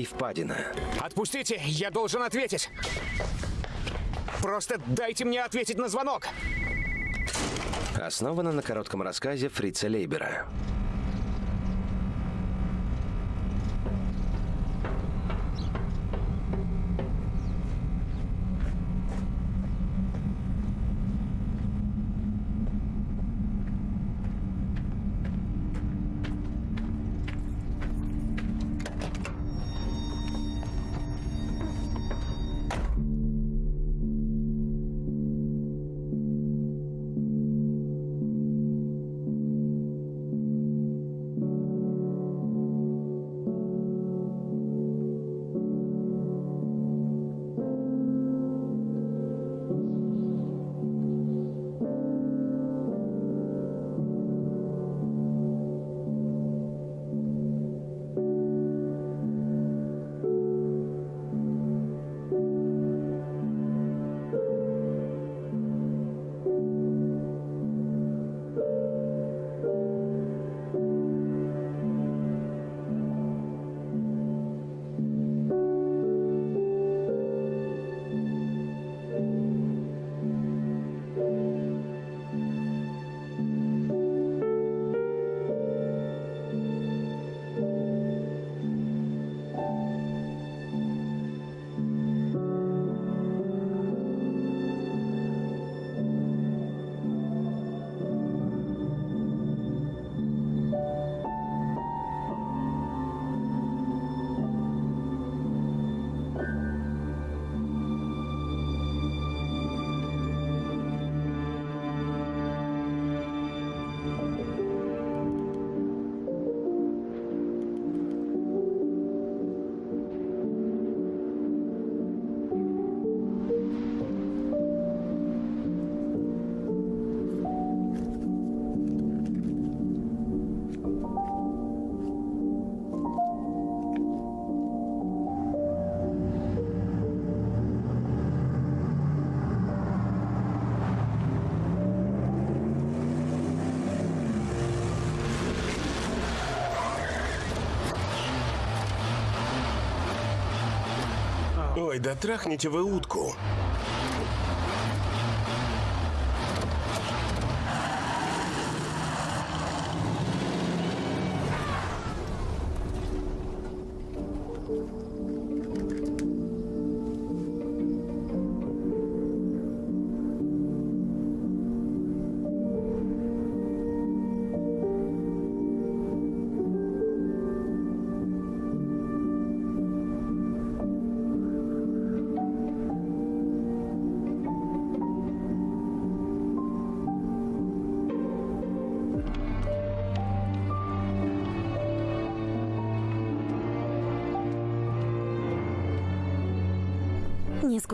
и впадина. Отпустите, я должен ответить. Просто дайте мне ответить на звонок. Основана на коротком рассказе Фрица Лейбера. Ой, да трахните вы утку.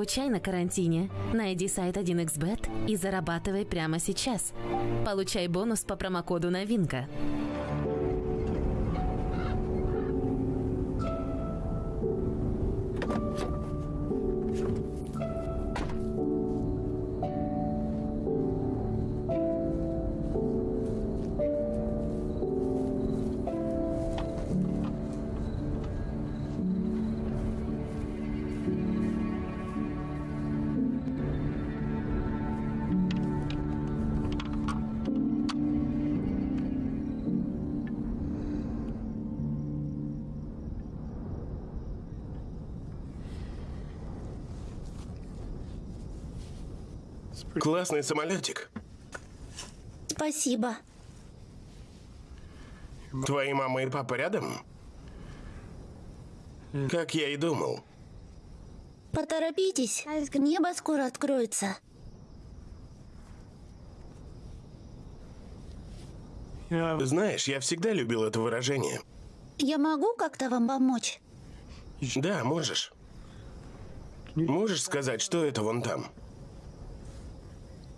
Скучай на карантине. Найди сайт 1xbet и зарабатывай прямо сейчас. Получай бонус по промокоду «Новинка». Классный самолетик. Спасибо. Твои мама и папа рядом? Как я и думал. Поторопитесь, небо скоро откроется. Знаешь, я всегда любил это выражение. Я могу как-то вам помочь? Да, можешь. Можешь сказать, что это вон там?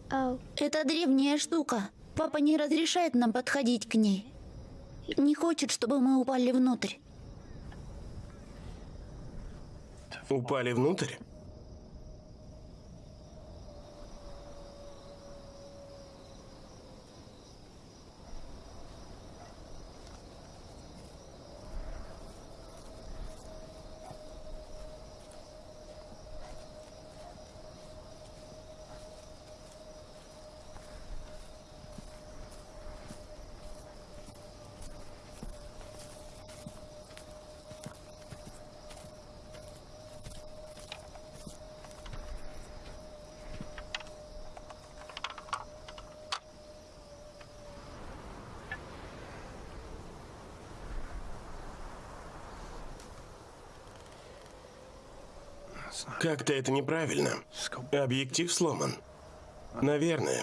Это древняя штука. Папа не разрешает нам подходить к ней. Не хочет, чтобы мы упали внутрь. Упали внутрь? Как-то это неправильно. Объектив сломан. Наверное.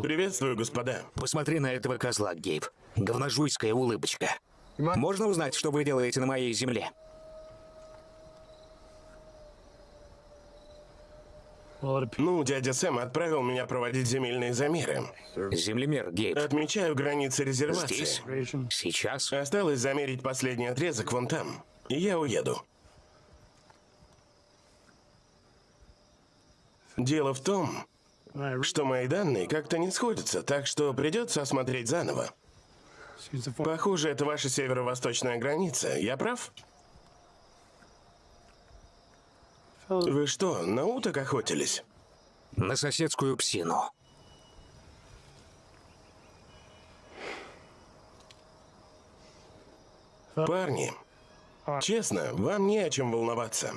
Приветствую, господа. Посмотри на этого козла, Гейб. Говножуйская улыбочка. Можно узнать, что вы делаете на моей земле? Ну, дядя Сэм отправил меня проводить земельные замеры. Землемер, Гейб. Отмечаю границы резервации. Здесь? Сейчас? Осталось замерить последний отрезок вон там. И я уеду. Дело в том, что мои данные как-то не сходятся, так что придется осмотреть заново. Похоже, это ваша северо-восточная граница. Я прав? Вы что, на уток охотились? На соседскую псину. Парни, честно, вам не о чем волноваться.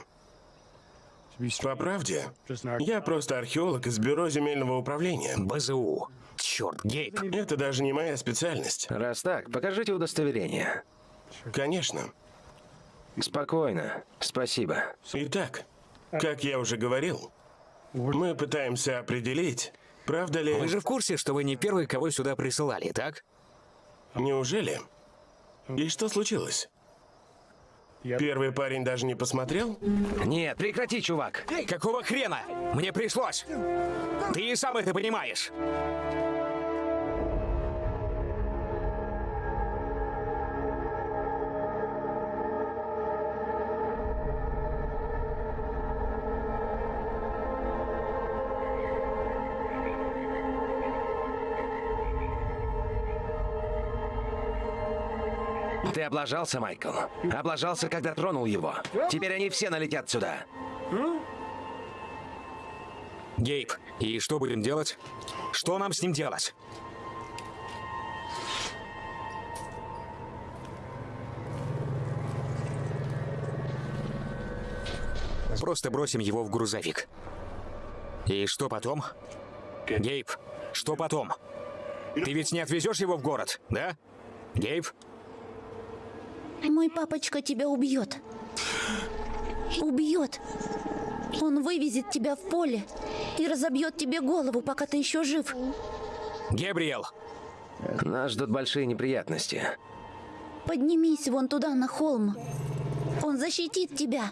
По правде, я просто археолог из бюро земельного управления. БЗУ. Черт, Гейб. Это даже не моя специальность. Раз так, покажите удостоверение. Конечно. Спокойно. Спасибо. Итак, как я уже говорил, мы пытаемся определить, правда ли... Вы же в курсе, что вы не первый, кого сюда присылали, так? Неужели? И что случилось? Первый парень даже не посмотрел? Нет, прекрати, чувак. Какого хрена? Мне пришлось. Ты и сам это понимаешь. Облажался, Майкл. Облажался, когда тронул его. Теперь они все налетят сюда. Гейб, и что будем делать? Что нам с ним делать? Просто бросим его в грузовик. И что потом? Гейб, что потом? Ты ведь не отвезешь его в город, да? Гейб? Мой папочка тебя убьет. Убьет. Он вывезет тебя в поле и разобьет тебе голову, пока ты еще жив. Гебриэл! Нас ждут большие неприятности. Поднимись вон туда, на холм. Он защитит тебя.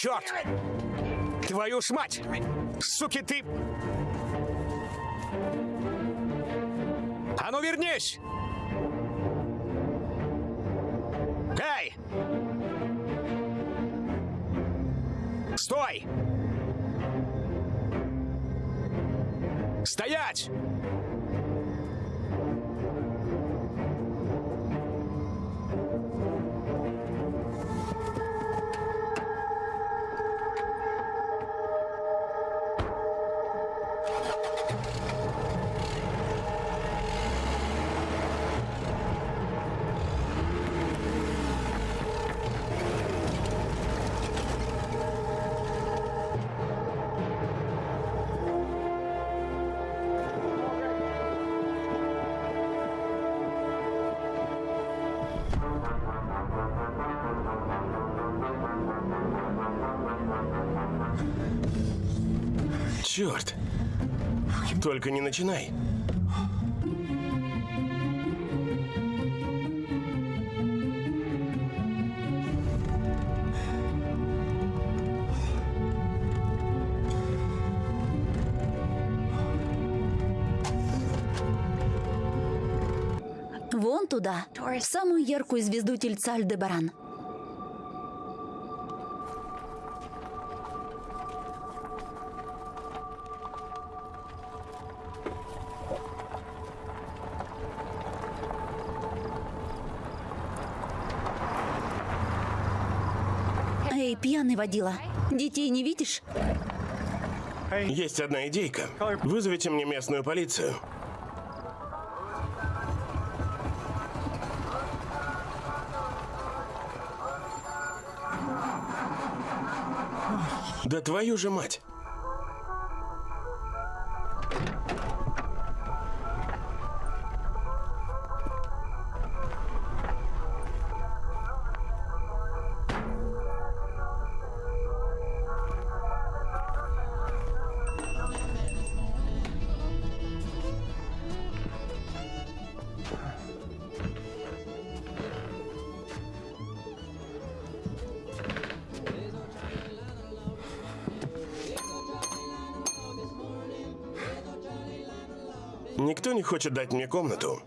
Черт! Твою ж мать! Суки ты! А ну вернись! Эй! Стой! Стоять! Только не начинай. Вон туда, в самую яркую звезду тельца Альдебаран. Водила, детей не видишь? Есть одна идейка. Вызовите мне местную полицию. Да твою же мать! Никто не хочет дать мне комнату.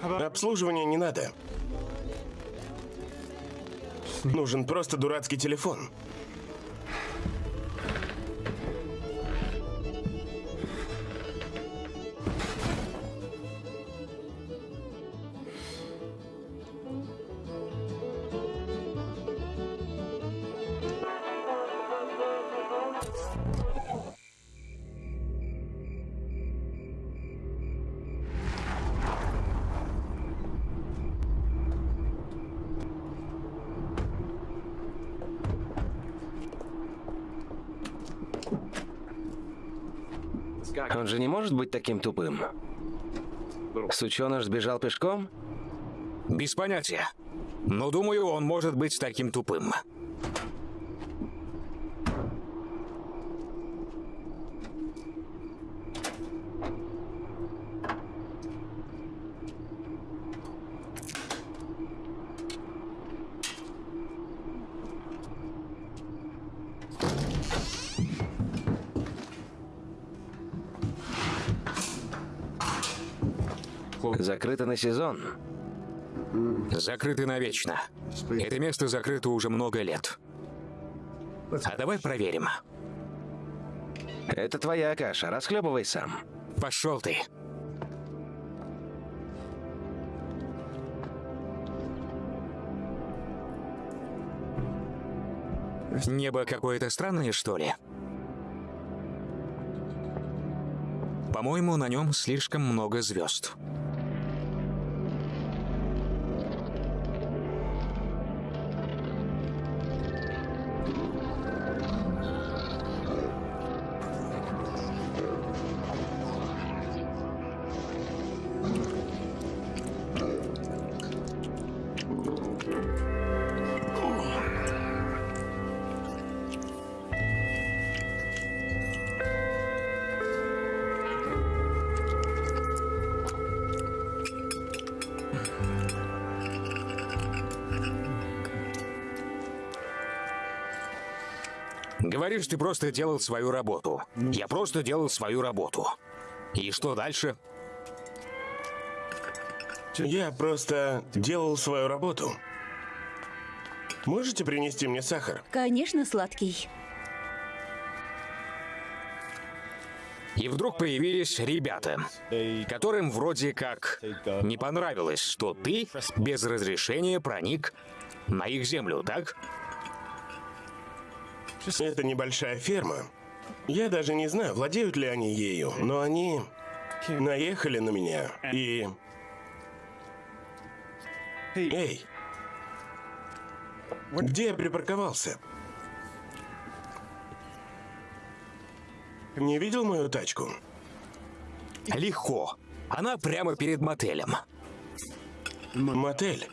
Обслуживания не надо. Нужен просто дурацкий телефон. Же не может быть таким тупым. Сученыш сбежал пешком? Без понятия. Но думаю, он может быть таким тупым. Закрыто на сезон. Закрыты навечно. Это место закрыто уже много лет. А давай проверим. Это твоя каша, расхлебывай сам. Пошел ты. Небо какое-то странное, что ли? По-моему, на нем слишком много звезд. Говоришь, ты просто делал свою работу. Я просто делал свою работу. И что дальше? Я просто делал свою работу. Можете принести мне сахар? Конечно, сладкий. И вдруг появились ребята, которым вроде как не понравилось, что ты без разрешения проник на их землю, так? Это небольшая ферма. Я даже не знаю, владеют ли они ею, но они наехали на меня и... Эй! Где я припарковался? Не видел мою тачку? Легко. Она прямо перед мотелем. Мотель.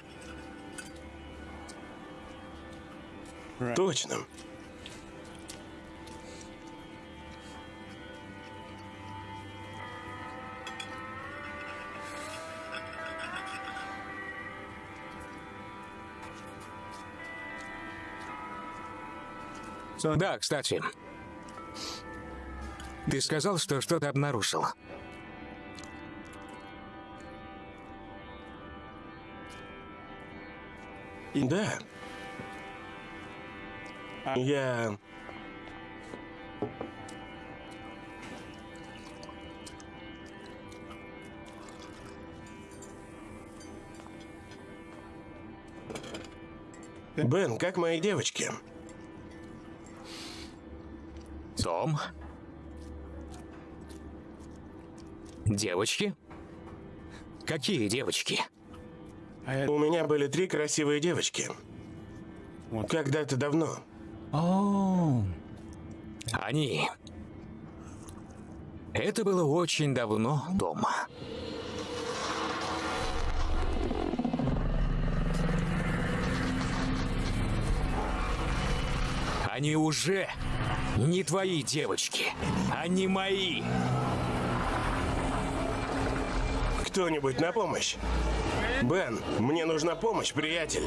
Да, кстати. Ты сказал, что что-то обнаружил. Да. Я... Бен, как мои девочки? Том? Девочки? Какие девочки? У меня были три красивые девочки. Когда-то давно. Они. Это было очень давно дома. Они уже не твои девочки, они мои. Кто-нибудь на помощь? Бен, мне нужна помощь, приятель.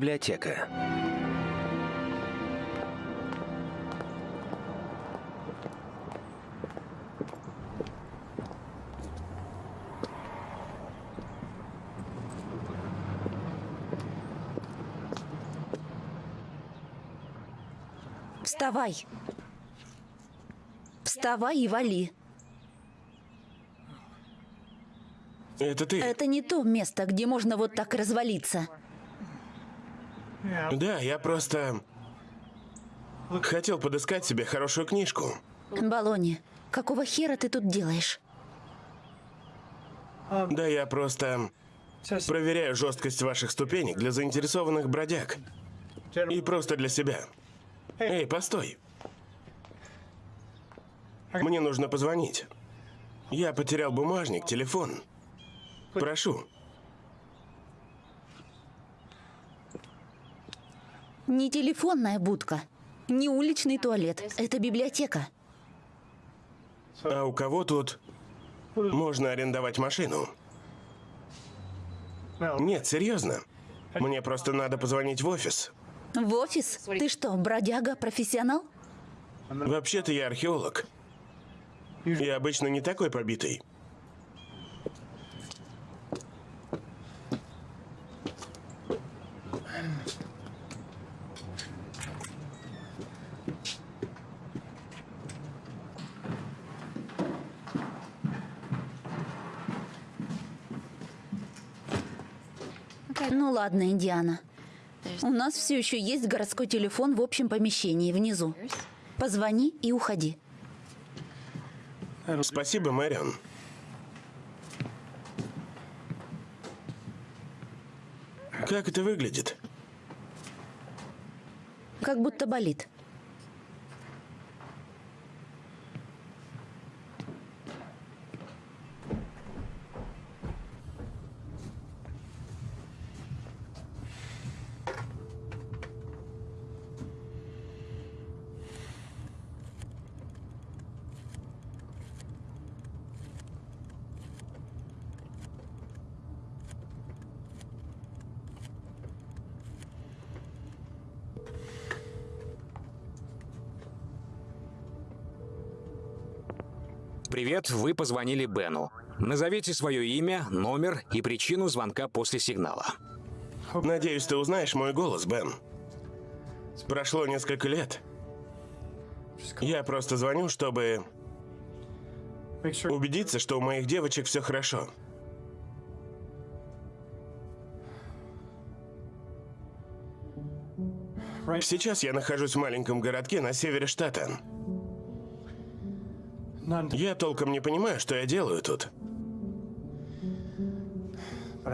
Библиотека. Вставай. Вставай и вали. Это ты? Это не то место, где можно вот так развалиться. Да, я просто... Хотел подыскать себе хорошую книжку. Балони, какого хера ты тут делаешь? Да, я просто... Проверяю жесткость ваших ступенек для заинтересованных бродяг. И просто для себя. Эй, постой. Мне нужно позвонить. Я потерял бумажник, телефон. Прошу. Не телефонная будка, не уличный туалет. Это библиотека. А у кого тут можно арендовать машину? Нет, серьезно. Мне просто надо позвонить в офис. В офис? Ты что, бродяга, профессионал? Вообще-то я археолог. Я обычно не такой побитый. Ну ладно, Индиана. У нас все еще есть городской телефон в общем помещении внизу. Позвони и уходи. Спасибо, Мэрион. Как это выглядит? Как будто болит. Привет, вы позвонили Бену. Назовите свое имя, номер и причину звонка после сигнала. Надеюсь, ты узнаешь мой голос, Бен. Прошло несколько лет. Я просто звоню, чтобы убедиться, что у моих девочек все хорошо. Сейчас я нахожусь в маленьком городке на севере штата. Я толком не понимаю, что я делаю тут.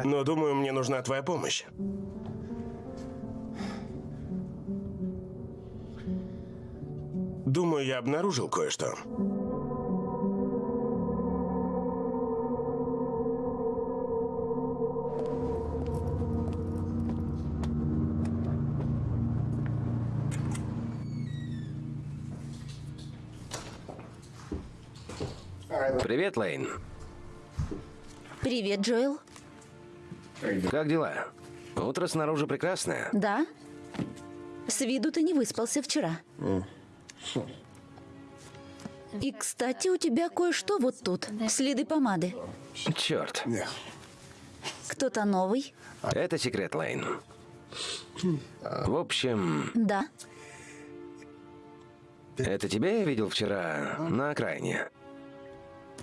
Но думаю, мне нужна твоя помощь. Думаю, я обнаружил кое-что. Привет, Лейн. Привет, Джоэл. Как дела? Утро снаружи прекрасное. Да? С виду ты не выспался вчера. И, кстати, у тебя кое-что вот тут. Следы помады. Черт. Кто-то новый? Это секрет, Лейн. В общем, Да. это тебя я видел вчера на окраине.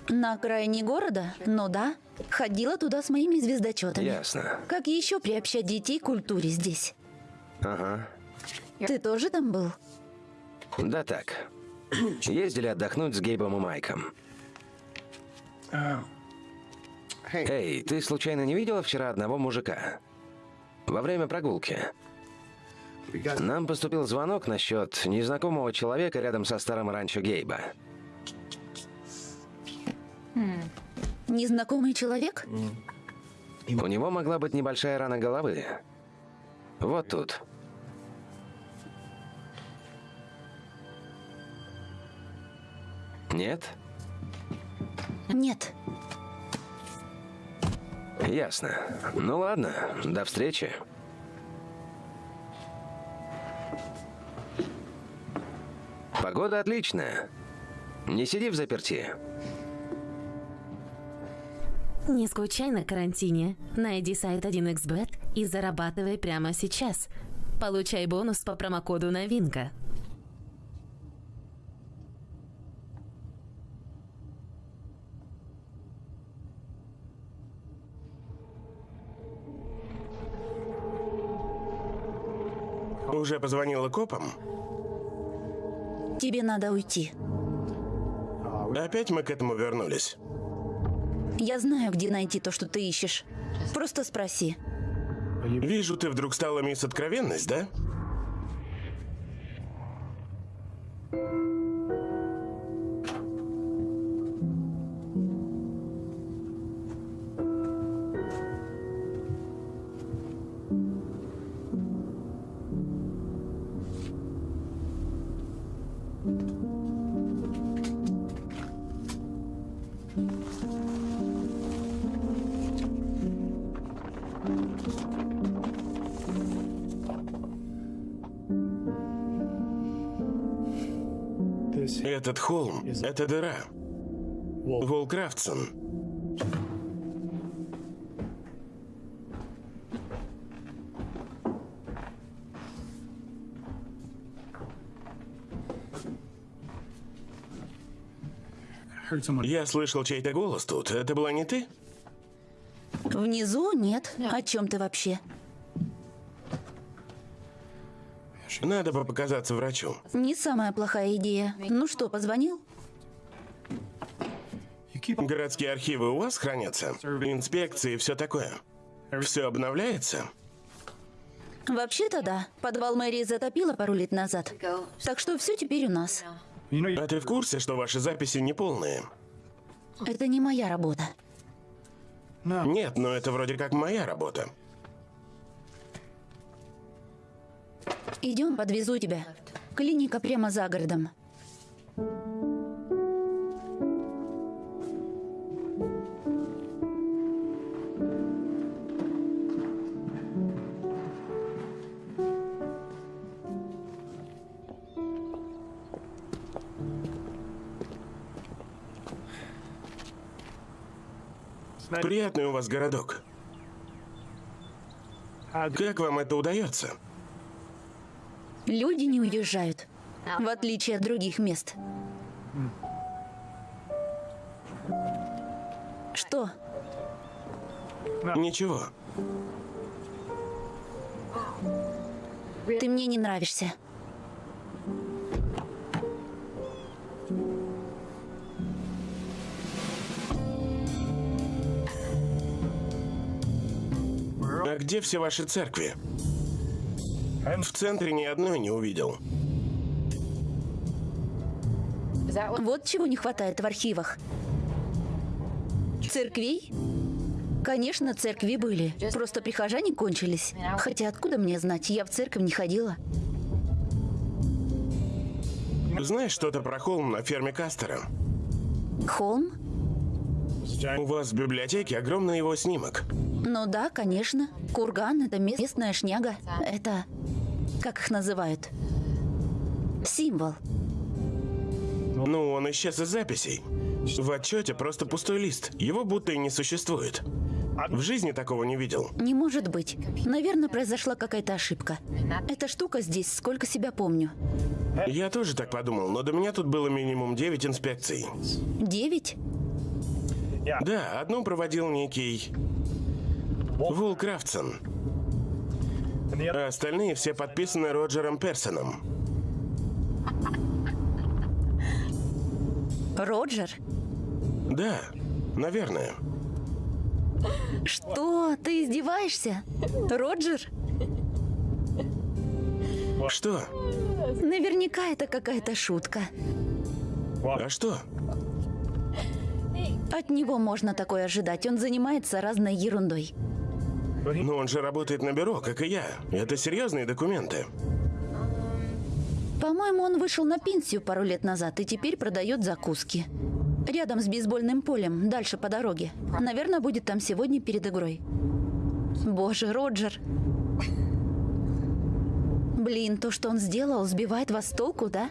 На окраине города? Ну да. Ходила туда с моими звездочетами. Ясно. Как еще приобщать детей к культуре здесь? Ага. Ты тоже там был? Да так. Ездили отдохнуть с Гейбом и Майком. Эй, ты случайно не видела вчера одного мужика? Во время прогулки. Нам поступил звонок насчет незнакомого человека рядом со старым ранчо Гейба. Незнакомый человек? У него могла быть небольшая рана головы. Вот тут. Нет? Нет. Ясно. Ну ладно, до встречи. Погода отличная. Не сиди в заперти. Не скучай на карантине. Найди сайт 1xbet и зарабатывай прямо сейчас. Получай бонус по промокоду «Новинка». Уже позвонила копам? Тебе надо уйти. Опять мы к этому вернулись. Я знаю, где найти то, что ты ищешь. Просто спроси. Вижу, ты вдруг стала мисс Откровенность, да? Этот холм — это дыра. Волкрафтсон. Я слышал чей-то голос тут. Это была не ты? Внизу нет. О чем ты вообще? Надо бы показаться врачу. Не самая плохая идея. Ну что, позвонил? Городские архивы у вас хранятся? Инспекции и все такое. Все обновляется? Вообще-то да. Подвал мэрии затопило пару лет назад. Так что все теперь у нас. А ты в курсе, что ваши записи неполные? Это не моя работа. Нет, но это вроде как моя работа. Идем, подвезу тебя. Клиника прямо за городом. Приятный у вас городок. Как вам это удается? Люди не уезжают, в отличие от других мест. Что? Ничего. Ты мне не нравишься. А где все ваши церкви? В центре ни одной не увидел. Вот чего не хватает в архивах. Церквей? Конечно, церкви были. Просто прихожане кончились. Хотя откуда мне знать, я в церковь не ходила. Знаешь что-то про холм на ферме Кастера? Холм? У вас в библиотеке огромный его снимок. Ну да, конечно. Курган — это местная шняга. Это... Как их называют? Символ. Ну, он исчез из записей. В отчете просто пустой лист. Его будто и не существует. В жизни такого не видел. Не может быть. Наверное, произошла какая-то ошибка. Эта штука здесь, сколько себя помню. Я тоже так подумал, но до меня тут было минимум 9 инспекций. Девять? Да, одну проводил некий Вул Крафтсон. А остальные все подписаны Роджером Персоном. Роджер? Да, наверное. Что? Ты издеваешься? Роджер? Что? Наверняка это какая-то шутка. А что? От него можно такое ожидать. Он занимается разной ерундой. Но он же работает на бюро, как и я. Это серьезные документы. По-моему, он вышел на пенсию пару лет назад и теперь продает закуски. Рядом с бейсбольным полем, дальше по дороге. Наверное, будет там сегодня перед игрой. Боже, Роджер. Блин, то, что он сделал, сбивает вас с толку, да?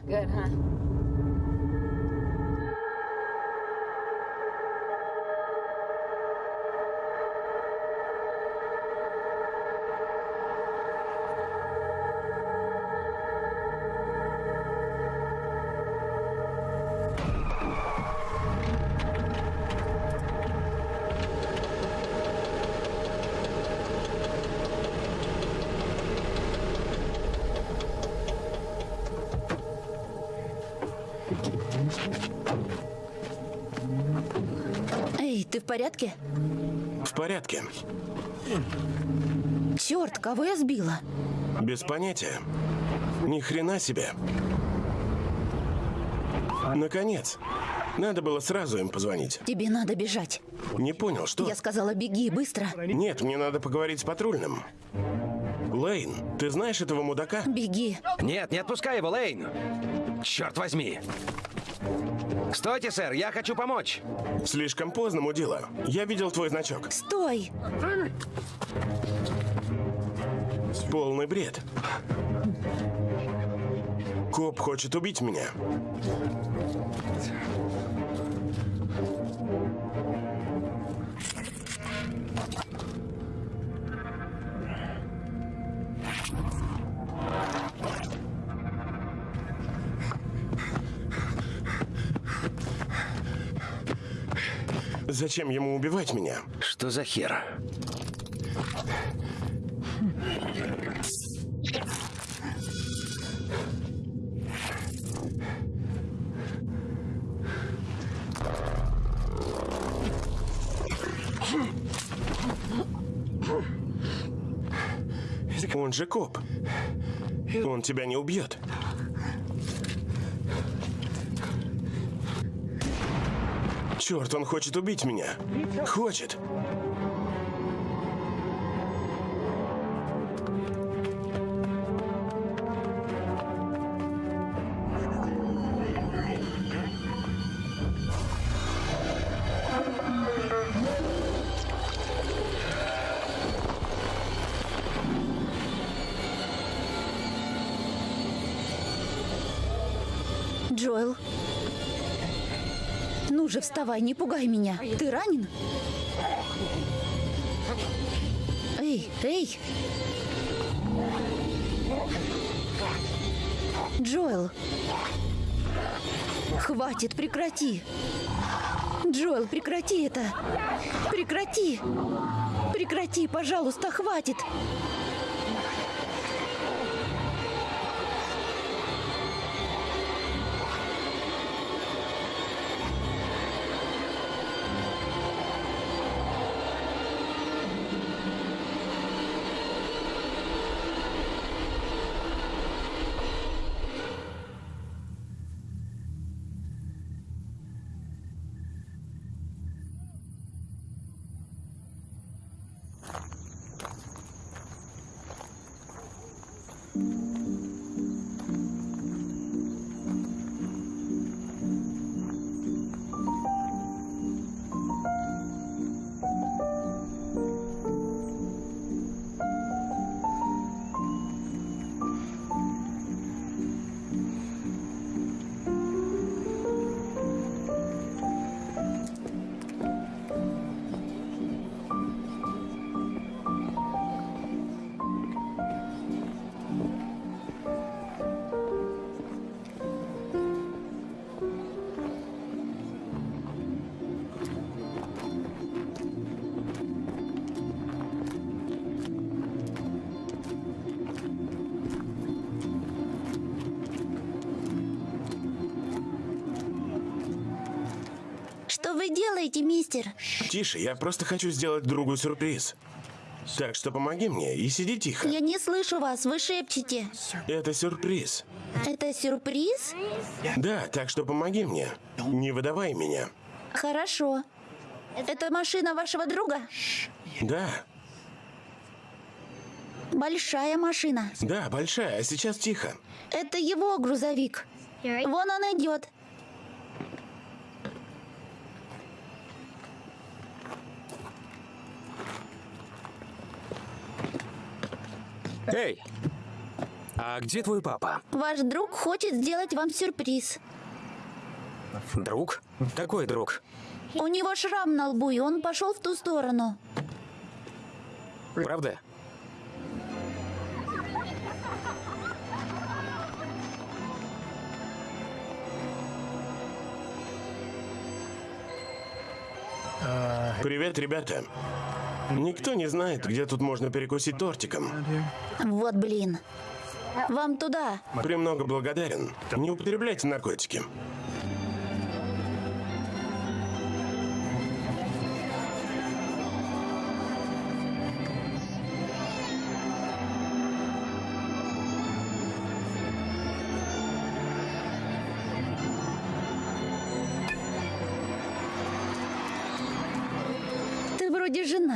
Порядке? В порядке. Черт, кого я сбила? Без понятия. Ни хрена себе. Наконец. Надо было сразу им позвонить. Тебе надо бежать. Не понял, что? Я сказала, беги, быстро. Нет, мне надо поговорить с патрульным. Лейн, ты знаешь этого мудака? Беги. Нет, не отпускай его, Лейн! Черт возьми! Стойте, сэр, я хочу помочь. Слишком поздно, мудила. Я видел твой значок. Стой! Полный бред. Коп хочет убить меня. Зачем ему убивать меня? Что за хер? Он же коп. Он тебя не убьет. Черт, он хочет убить меня. Хочет. Вставай, не пугай меня. Ты ранен? Эй, эй! Джоэл! Хватит, прекрати! Джоэл, прекрати это! Прекрати! Прекрати, пожалуйста, хватит! Что Тише, я просто хочу сделать другу сюрприз. Так что помоги мне и сиди тихо. Я не слышу вас, вы шепчете. Это сюрприз. Это сюрприз? Да, так что помоги мне. Не выдавай меня. Хорошо. Это машина вашего друга? Да, Большая машина. да, большая, а сейчас тихо. Это его грузовик. Вон он идет. Эй! А где твой папа? Ваш друг хочет сделать вам сюрприз. Друг? Какой друг? У него шрам на лбу, и он пошел в ту сторону. Правда? Привет, ребята. Никто не знает, где тут можно перекусить тортиком. Вот блин. Вам туда. Премного благодарен. Не употребляйте наркотики.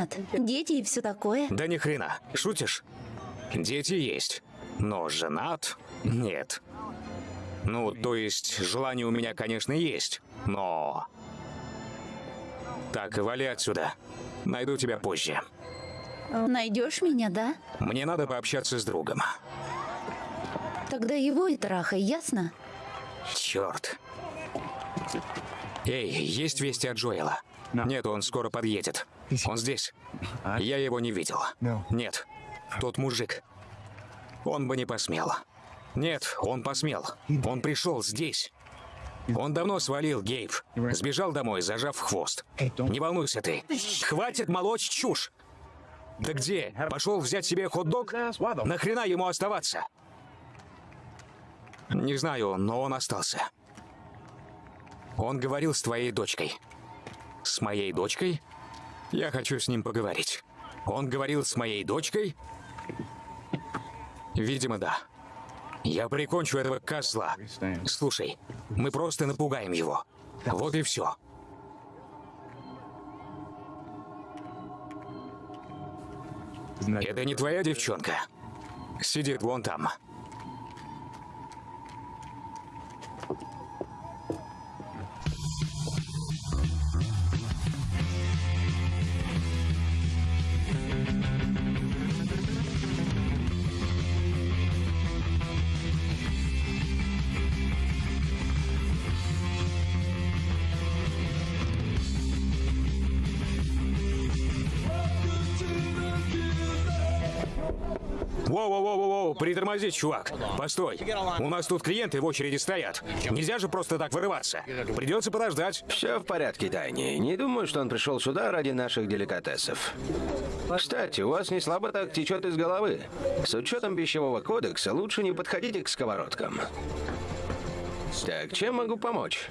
Женат. Дети и все такое. Да ни хрена. Шутишь? Дети есть. Но женат? Нет. Ну, то есть, желание у меня, конечно, есть. Но... Так, вали отсюда. Найду тебя позже. Найдешь меня, да? Мне надо пообщаться с другом. Тогда его и трахай, ясно? Черт. Эй, есть вести от Джоэла? Нет, он скоро подъедет. Он здесь. Я его не видел. Нет, тот мужик. Он бы не посмел. Нет, он посмел. Он пришел здесь. Он давно свалил, Гейб. Сбежал домой, зажав хвост. Не волнуйся ты. Хватит молоть чушь. Да где? Пошел взять себе хот-дог? Нахрена ему оставаться? Не знаю, но он остался. Он говорил с твоей дочкой. С моей дочкой? Я хочу с ним поговорить. Он говорил с моей дочкой? Видимо, да. Я прикончу этого козла. Слушай, мы просто напугаем его. Вот и все. Это не твоя девчонка. Сидит вон там. Притормози, чувак. Постой. У нас тут клиенты в очереди стоят. Нельзя же просто так вырываться. Придется подождать. Все в порядке, Тайни. Не думаю, что он пришел сюда ради наших деликатесов. Кстати, у вас не слабо так течет из головы. С учетом пищевого кодекса лучше не подходите к сковородкам. Так, чем могу помочь?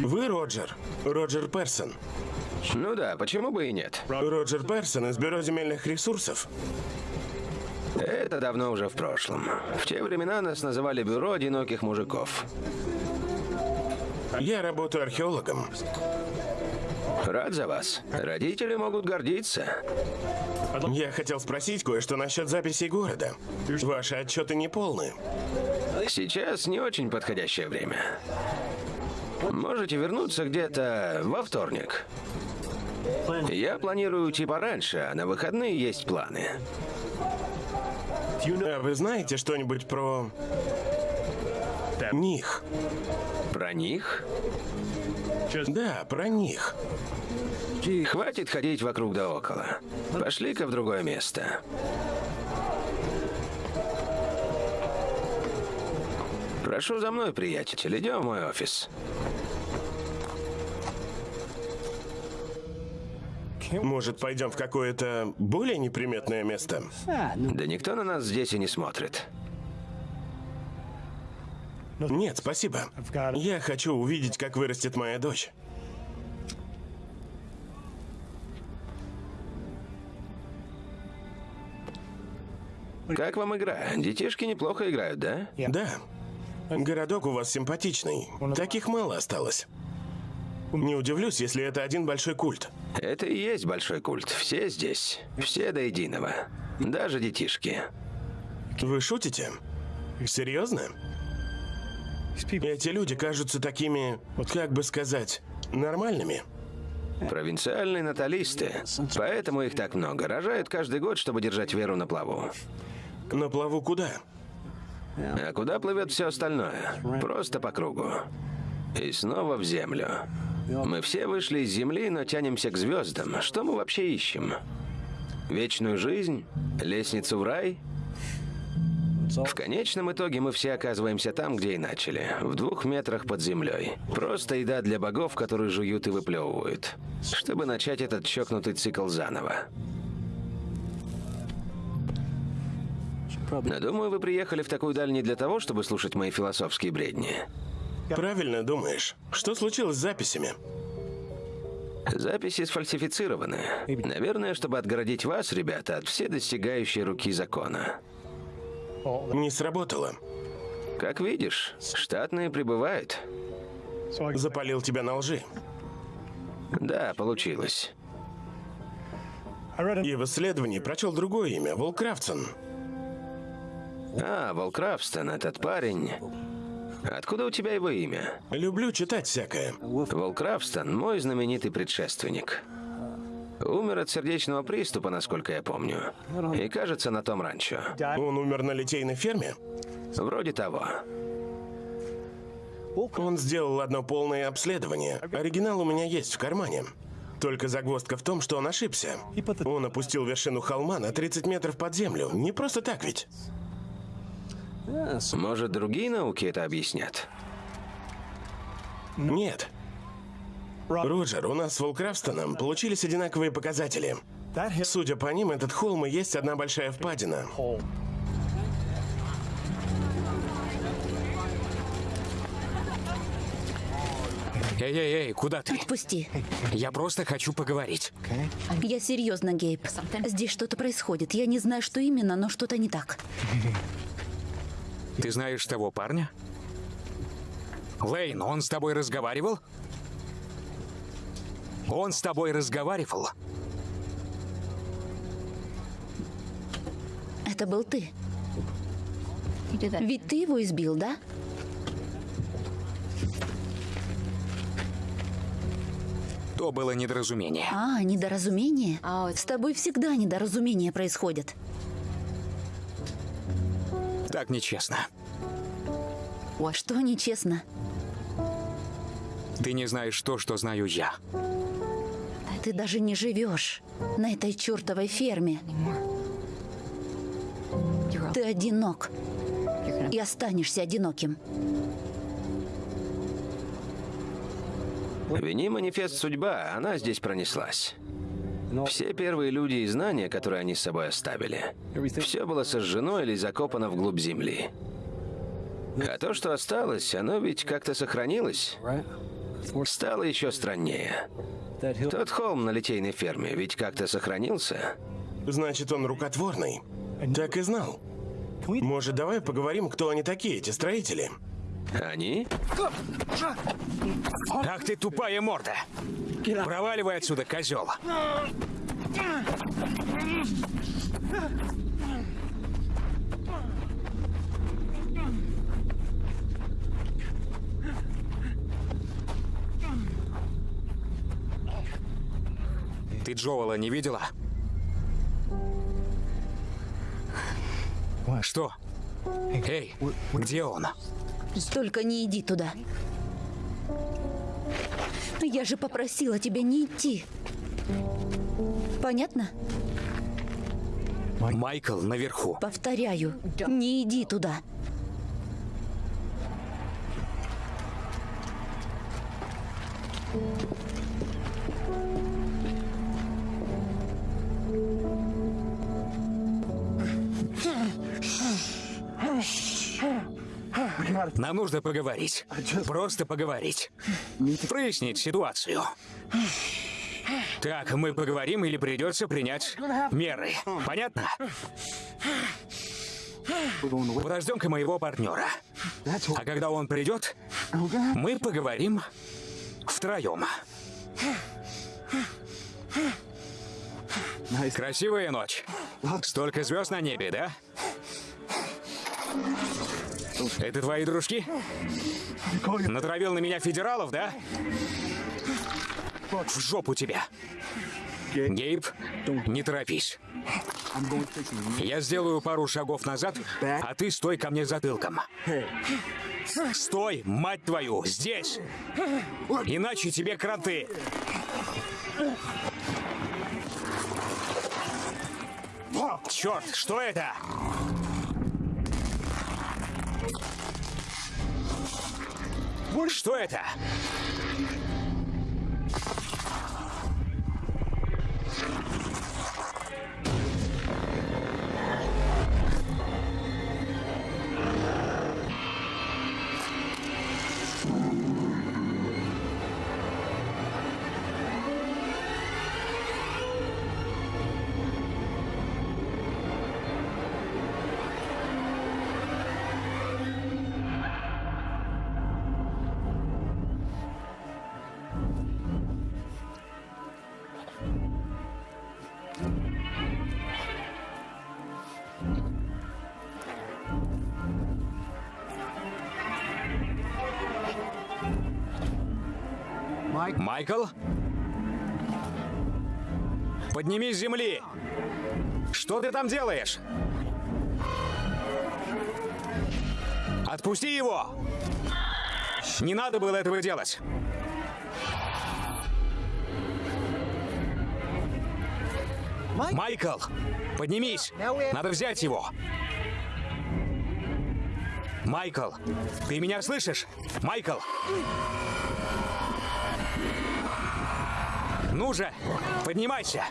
Вы Роджер. Роджер Персон. Ну да, почему бы и нет? Роджер Персон из Бюро земельных ресурсов. Это давно уже в прошлом. В те времена нас называли Бюро одиноких мужиков. Я работаю археологом. Рад за вас. Родители могут гордиться. Я хотел спросить кое-что насчет записей города. Ваши отчеты не полны. Сейчас не очень подходящее время. Можете вернуться где-то во вторник. Я планирую уйти пораньше, а на выходные есть планы. А вы знаете что-нибудь про... них? Про них? Да, про них. Хватит ходить вокруг да около. Пошли-ка в другое место. Прошу за мной, приятель. Идем в мой офис. Может, пойдем в какое-то более неприметное место? Да никто на нас здесь и не смотрит. Нет, спасибо. Я хочу увидеть, как вырастет моя дочь. Как вам игра? Детишки неплохо играют, да? Да. Городок у вас симпатичный. Таких мало осталось. Не удивлюсь, если это один большой культ. Это и есть большой культ. Все здесь. Все до единого. Даже детишки. Вы шутите? Серьезно? Эти люди кажутся такими, как бы сказать, нормальными. Провинциальные наталисты. Поэтому их так много. Рожают каждый год, чтобы держать веру на плаву. На плаву куда? А куда плывет все остальное? Просто по кругу. И снова в землю. Мы все вышли из земли, но тянемся к звездам. Что мы вообще ищем? Вечную жизнь? Лестницу в рай? В конечном итоге мы все оказываемся там, где и начали. В двух метрах под землей. Просто еда для богов, которые жуют и выплевывают. Чтобы начать этот чокнутый цикл заново. Но думаю, вы приехали в такую даль не для того, чтобы слушать мои философские бредни. Правильно думаешь. Что случилось с записями? Записи сфальсифицированы. Наверное, чтобы отгородить вас, ребята, от все достигающей руки закона. Не сработало. Как видишь, штатные прибывают. Запалил тебя на лжи. Да, получилось. И в исследовании прочел другое имя – Волкрафтсон. А, Волкрафстон, этот парень. Откуда у тебя его имя? Люблю читать всякое. Волкрафстон – мой знаменитый предшественник. Умер от сердечного приступа, насколько я помню. И кажется, на том ранчо. Он умер на литейной ферме? Вроде того. Он сделал одно полное обследование. Оригинал у меня есть в кармане. Только загвоздка в том, что он ошибся. Он опустил вершину холма на 30 метров под землю. Не просто так ведь. Может, другие науки это объяснят? Нет. Роджер, у нас с Волкрафстоном получились одинаковые показатели. Судя по ним, этот холм и есть одна большая впадина. Эй-эй-эй, куда ты? Отпусти. Я просто хочу поговорить. Я серьезно, Гейб. Здесь что-то происходит. Я не знаю, что именно, но что-то не так. Ты знаешь того парня? Лейн, он с тобой разговаривал? Он с тобой разговаривал? Это был ты. Ведь ты его избил, да? То было недоразумение. А, недоразумение? С тобой всегда недоразумения происходят. Так нечестно. Что нечестно? Ты не знаешь то, что знаю я. Ты даже не живешь на этой чертовой ферме. Ты одинок. И останешься одиноким. Вини манифест судьба, она здесь пронеслась. Все первые люди и знания, которые они с собой оставили, все было сожжено или закопано вглубь земли. А то, что осталось, оно ведь как-то сохранилось. Стало еще страннее. Тот холм на литейной ферме ведь как-то сохранился. Значит, он рукотворный. Так и знал. Может, давай поговорим, кто они такие, эти строители? Они? Ах ты тупая морда! Проваливай отсюда, козел! Ты Джоэла не видела? Что? Эй, где он? Только не иди туда. Я же попросила тебя не идти. Понятно? Майкл наверху. Повторяю, не иди туда. Нам нужно поговорить. Просто поговорить. Прояснить ситуацию. Так, мы поговорим или придется принять меры. Понятно? Подождем-ка моего партнера. А когда он придет, мы поговорим втроем. Красивая ночь. Столько звезд на небе, да? Это твои дружки? Натравил на меня федералов, да? В жопу тебя. Гейб, не торопись. Я сделаю пару шагов назад, а ты стой ко мне затылком. Стой, мать твою, здесь! Иначе тебе кранты. Черт, что это? Что это? Майкл? Поднимись с земли! Что ты там делаешь? Отпусти его! Не надо было этого делать. Майкл, поднимись! Надо взять его! Майкл, ты меня слышишь? Майкл! Ну же, поднимайся!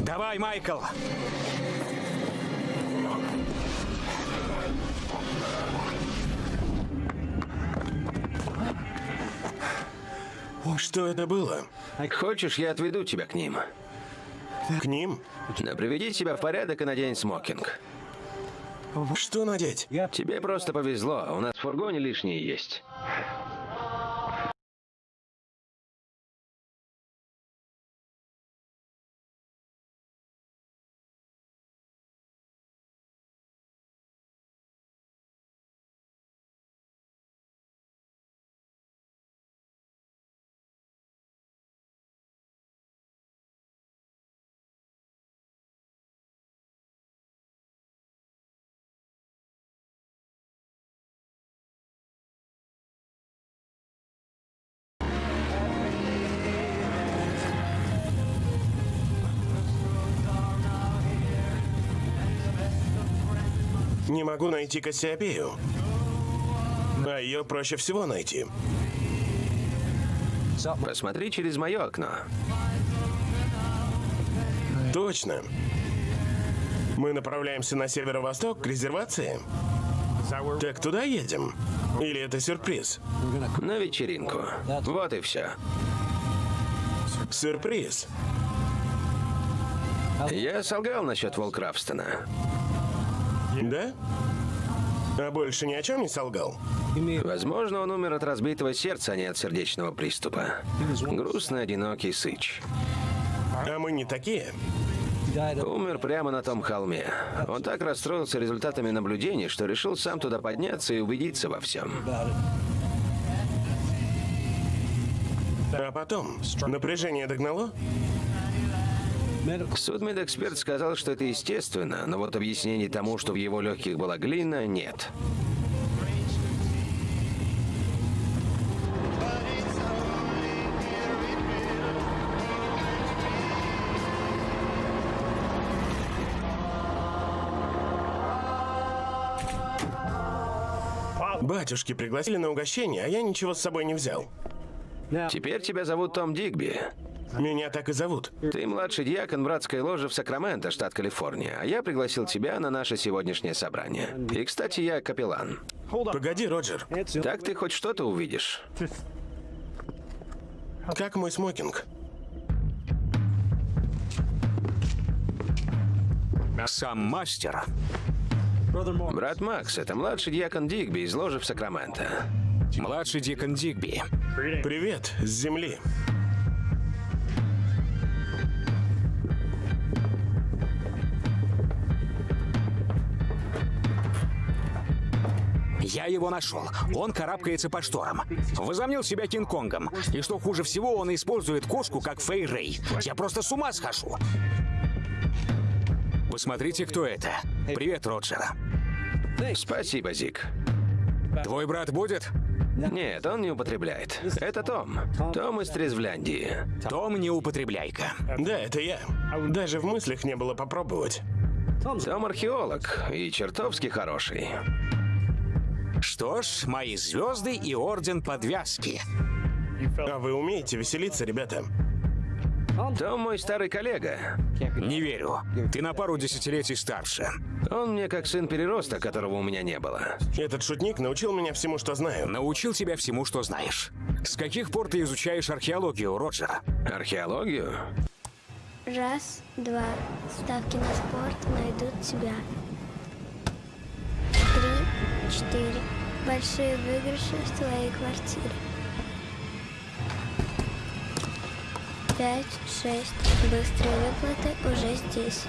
Давай, Майкл! Что это было? Хочешь, я отведу тебя к ним? К ним? Да приведи себя в порядок и надень смокинг. Что надеть? Тебе просто повезло, у нас в фургоне лишние есть. Не могу найти Кассиопею. А ее проще всего найти. Посмотри через мое окно. Точно. Мы направляемся на северо-восток к резервации. Так туда едем? Или это сюрприз? На вечеринку. Вот и все. Сюрприз. Я солгал насчет Волкрафстона. Да? А больше ни о чем не солгал? Возможно, он умер от разбитого сердца, а не от сердечного приступа. Грустный, одинокий сыч. А мы не такие. Умер прямо на том холме. Он так расстроился результатами наблюдений, что решил сам туда подняться и убедиться во всем. А потом напряжение догнало? Судмедэксперт сказал, что это естественно, но вот объяснений тому, что в его легких была глина, нет. Батюшки пригласили на угощение, а я ничего с собой не взял. Теперь тебя зовут Том Дигби. Меня так и зовут. Ты младший диакон братской ложи в Сакраменто, штат Калифорния, а я пригласил тебя на наше сегодняшнее собрание. И, кстати, я капеллан. Погоди, Роджер. Так ты хоть что-то увидишь. Как мой смокинг? Сам мастер. Брат Макс, это младший диакон Дигби из ложи в Сакраменто. Младший Дикон Дигби. Привет, с земли. Я его нашел. Он карабкается по шторам. Возомнил себя Кинг-Конгом. И что хуже всего, он использует кошку как Фэй Рэй. Я просто с ума схожу. Посмотрите, кто это. Привет, Роджер. Спасибо, Зик. Твой брат будет? Нет, он не употребляет. Это Том. Том из Трезвляндии. Том, не употребляй-ка. Да, это я. Даже в мыслях не было попробовать. Том археолог и чертовски хороший. Что ж, мои звезды и орден подвязки. А вы умеете веселиться, ребята? Том мой старый коллега. Не верю. Ты на пару десятилетий старше. Он мне как сын перероста, которого у меня не было. Этот шутник научил меня всему, что знаю. Научил тебя всему, что знаешь. С каких пор ты изучаешь археологию, Роджер? Археологию? Раз, два. Ставки на спорт найдут тебя. Четыре. Большие выигрыши в твоей квартире. Пять, шесть. Быстрые выплаты уже здесь.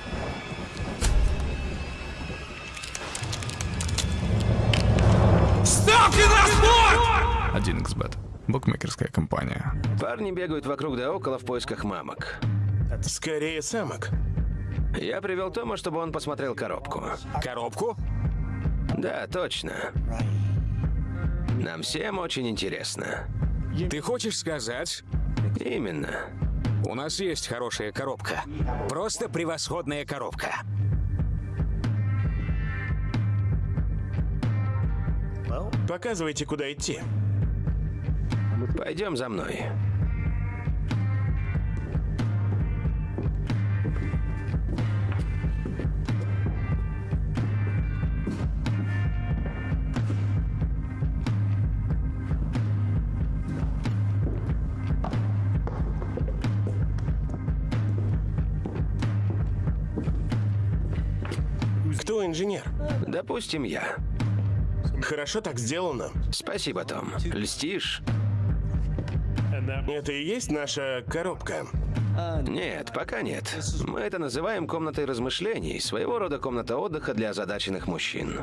Один xbet Букмекерская компания. Парни бегают вокруг да около в поисках мамок. Скорее самок. Я привел Тома, чтобы он посмотрел коробку. Коробку? Да, точно. Нам всем очень интересно. Ты хочешь сказать, Именно. у нас есть хорошая коробка. Просто превосходная коробка. Показывайте, куда идти. Пойдем за мной. Кто инженер? Допустим, я. Хорошо так сделано. Спасибо, Том. Льстишь? Это и есть наша коробка. Нет, пока нет. Мы это называем комнатой размышлений, своего рода комната отдыха для озадаченных мужчин.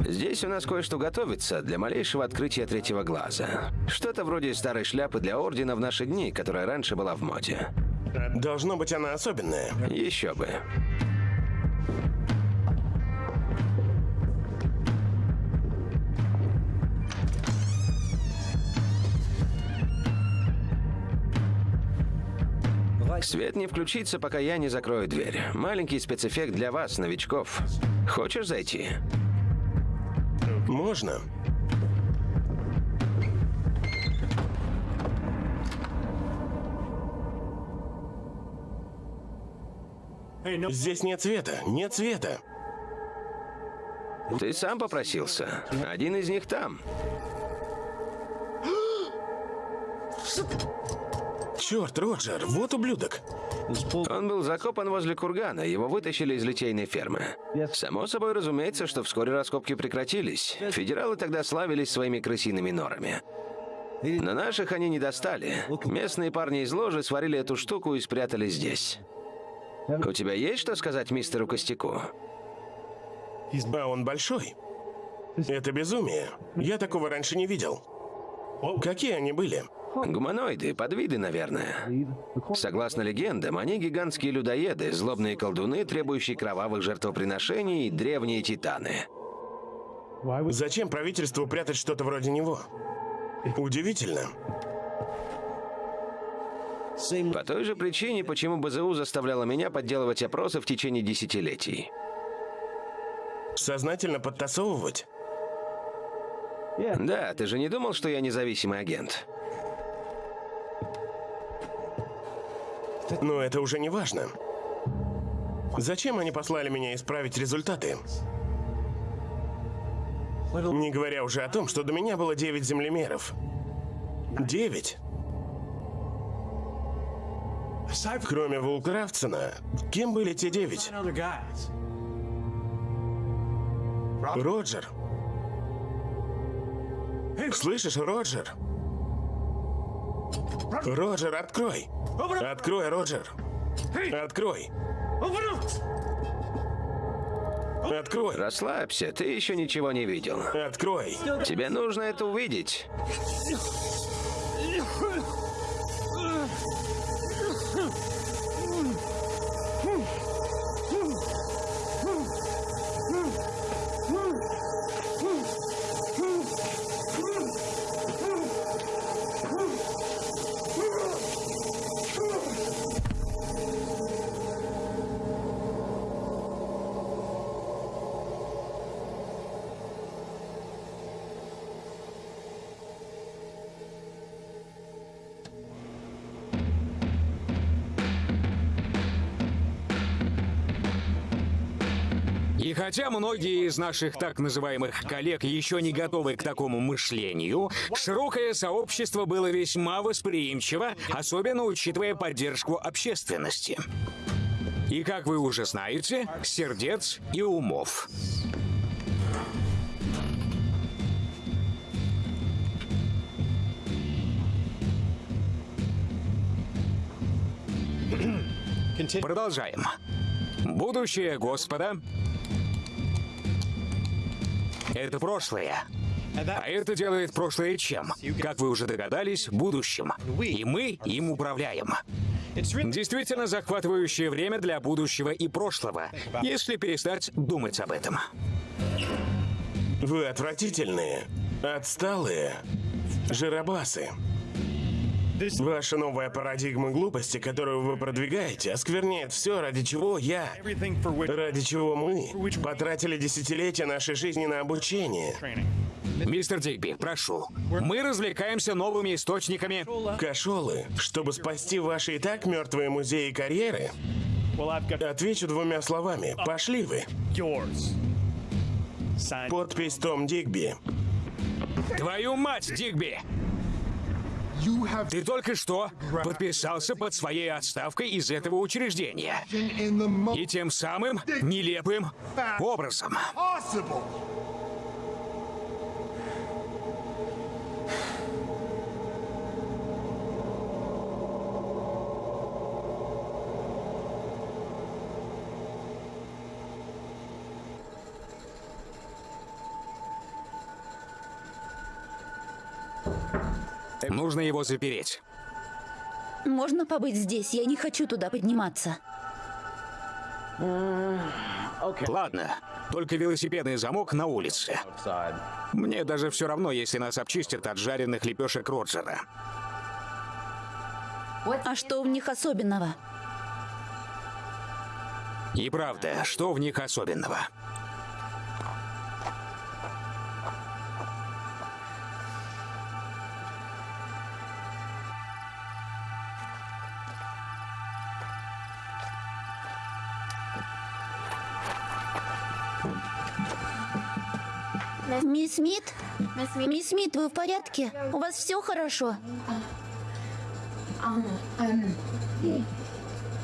Здесь у нас кое-что готовится для малейшего открытия третьего глаза. Что-то вроде старой шляпы для ордена в наши дни, которая раньше была в моде. Должно быть она особенная. Еще бы. Свет не включится, пока я не закрою дверь. Маленький спецэффект для вас, новичков. Хочешь зайти? Можно. Здесь нет света, нет света. Ты сам попросился. Один из них там. Черт, Роджер, вот ублюдок. Он был закопан возле кургана, его вытащили из литейной фермы. Само собой разумеется, что вскоре раскопки прекратились. Федералы тогда славились своими крысиными норами. На наших они не достали. Местные парни из ложи сварили эту штуку и спрятали здесь. У тебя есть что сказать мистеру Костяку? А он большой. Это безумие. Я такого раньше не видел. Какие они были? Гуманоиды, подвиды, наверное. Согласно легендам, они гигантские людоеды, злобные колдуны, требующие кровавых жертвоприношений, древние титаны. Зачем правительству прятать что-то вроде него? Удивительно. По той же причине, почему БЗУ заставляла меня подделывать опросы в течение десятилетий. Сознательно подтасовывать? Да, ты же не думал, что я независимый агент? Но это уже не важно. Зачем они послали меня исправить результаты? Не говоря уже о том, что до меня было 9 землемеров. 9? Кроме Вулкрафтсона, кем были те девять? Роджер. Слышишь, Роджер? Роджер, открой! Открой, Роджер! Открой! Открой! Расслабься, ты еще ничего не видел. Открой! Тебе нужно это увидеть. И хотя многие из наших так называемых коллег еще не готовы к такому мышлению, широкое сообщество было весьма восприимчиво, особенно учитывая поддержку общественности. И, как вы уже знаете, сердец и умов. Продолжаем. Будущее Господа — это прошлое. А это делает прошлое чем? Как вы уже догадались, будущим. И мы им управляем. Действительно захватывающее время для будущего и прошлого, если перестать думать об этом. Вы отвратительные, отсталые, жиробасы. Ваша новая парадигма глупости, которую вы продвигаете, оскверняет все, ради чего я, ради чего мы потратили десятилетия нашей жизни на обучение. Мистер Дигби, прошу. Мы развлекаемся новыми источниками. Кошелы, чтобы спасти ваши и так мертвые музеи и карьеры? Отвечу двумя словами. Пошли вы. Подпись Том Дигби. Твою мать, Дигби! Ты только что подписался под своей отставкой из этого учреждения. И тем самым нелепым образом. Нужно его запереть. Можно побыть здесь? Я не хочу туда подниматься. Ладно, только велосипедный замок на улице. Мне даже все равно, если нас обчистят от жареных лепешек Роджера. А что в них особенного? И правда, что в них особенного? Мисс Смит? Мисс Смит, вы в порядке? У вас все хорошо?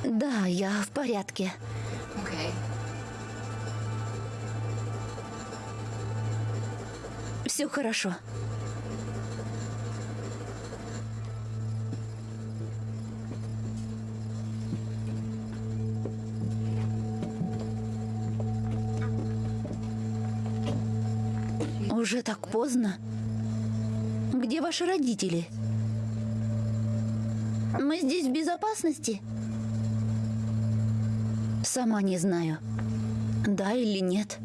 Да, я в порядке. Все хорошо. Так поздно. Где ваши родители? Мы здесь в безопасности? Сама не знаю. Да или нет.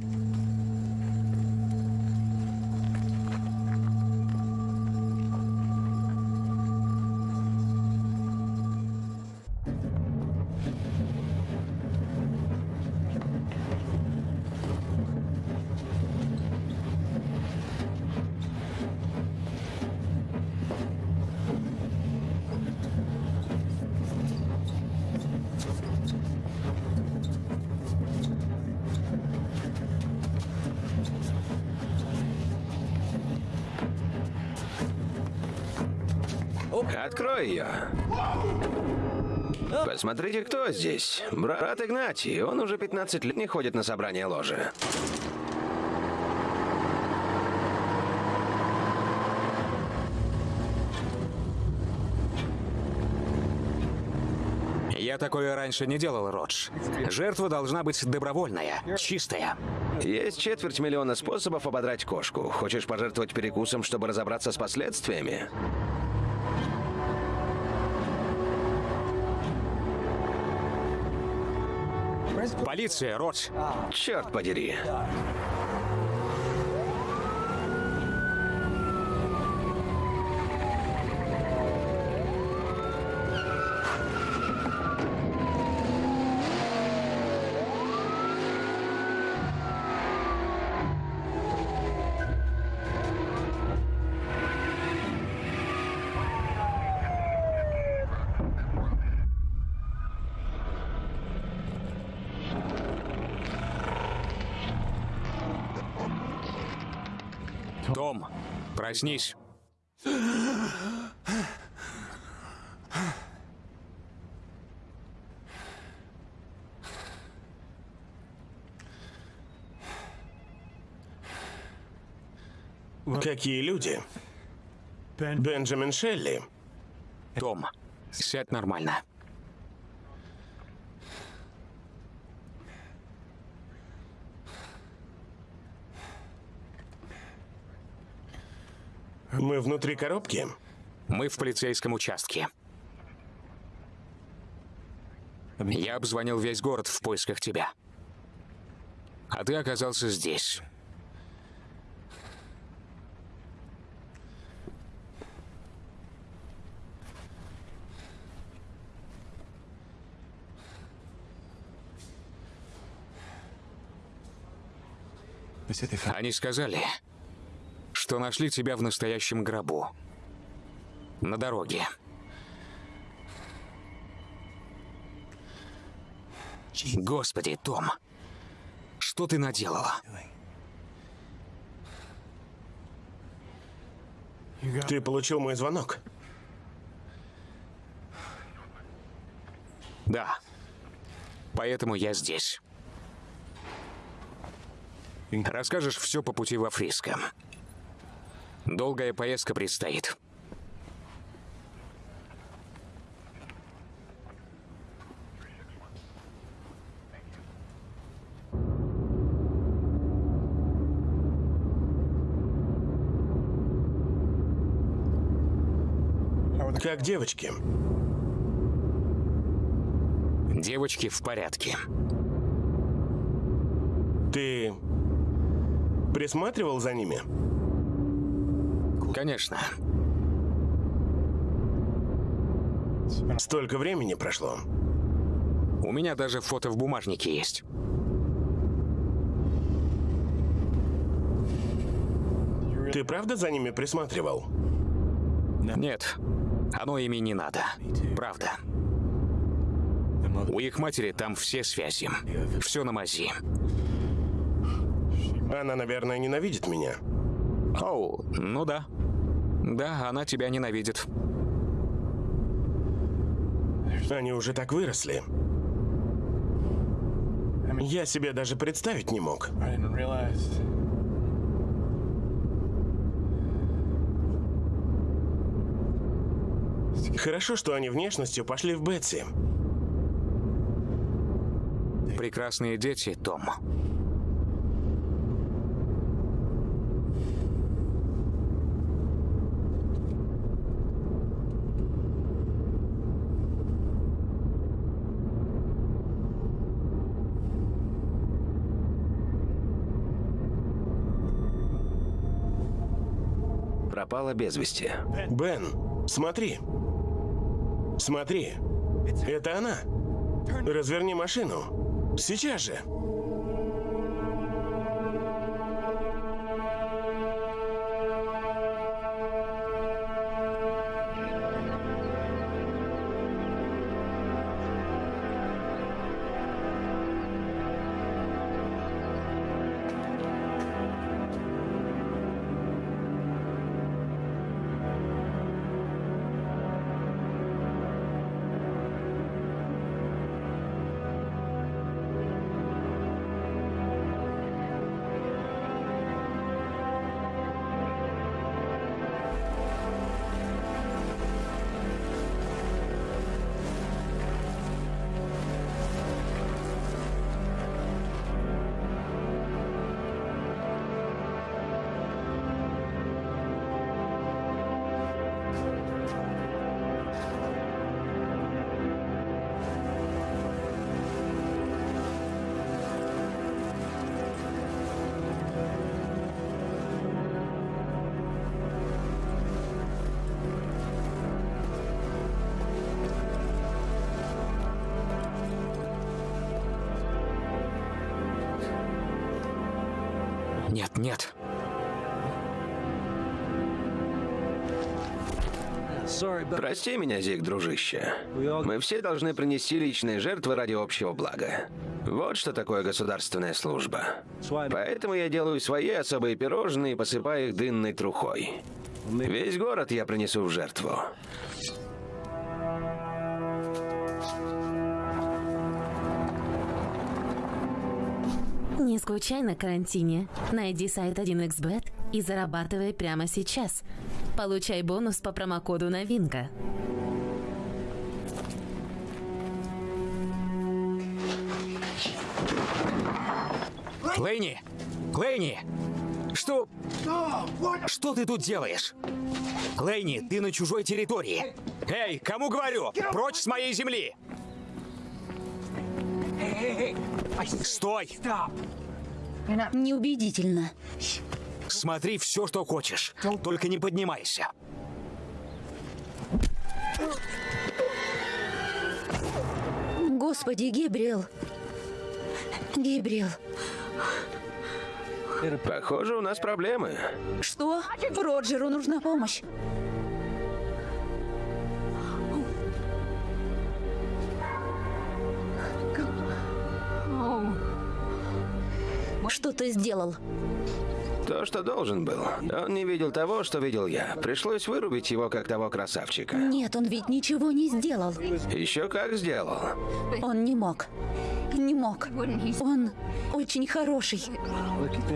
Посмотрите, кто здесь. Брат Игнатий. Он уже 15 лет не ходит на собрание ложи. Я такое раньше не делал, Родж. Жертва должна быть добровольная, чистая. Есть четверть миллиона способов ободрать кошку. Хочешь пожертвовать перекусом, чтобы разобраться с последствиями? Полиция, Родж. Черт подери. Проснись. Какие люди? Бенджамин Шелли. Том, сядь нормально. Мы внутри коробки? Мы в полицейском участке. Я обзвонил весь город в поисках тебя. А ты оказался здесь. Они сказали, что нашли тебя в настоящем гробу. На дороге. Господи, Том, что ты наделала? Ты получил мой звонок? Да. Поэтому я здесь. Расскажешь все по пути во Фриско. Долгая поездка предстоит. Как девочки? Девочки в порядке. Ты присматривал за ними? Конечно. Столько времени прошло. У меня даже фото в бумажнике есть. Ты правда за ними присматривал? Нет, оно ими не надо. Правда. У их матери там все связи. Все на мази. Она, наверное, ненавидит меня. Оу, ну да. Да, она тебя ненавидит. Они уже так выросли. Я себе даже представить не мог. Хорошо, что они внешностью пошли в Бетси. Прекрасные дети, Том. Пропала без вести. Бен, смотри. Смотри. Это она. Разверни машину. Сейчас же. Прости меня, Зик, дружище. Мы все должны принести личные жертвы ради общего блага. Вот что такое государственная служба. Поэтому я делаю свои особые пирожные и посыпаю их дынной трухой. Весь город я принесу в жертву. Не скучай на карантине. Найди сайт 1xbet и зарабатывай прямо сейчас. Получай бонус по промокоду «Новинка». Клейни! Клейни! Что... Что ты тут делаешь? Клейни, ты на чужой территории. Эй, кому говорю? Прочь с моей земли! Стой! Неубедительно. Смотри все, что хочешь. Только не поднимайся. Господи, Гебриэл. Гебриэл. Похоже, у нас проблемы. Что? Роджеру нужна помощь. Что ты сделал? То, что должен был. Он не видел того, что видел я. Пришлось вырубить его, как того красавчика. Нет, он ведь ничего не сделал. Еще как сделал. Он не мог. Не мог. Он очень хороший.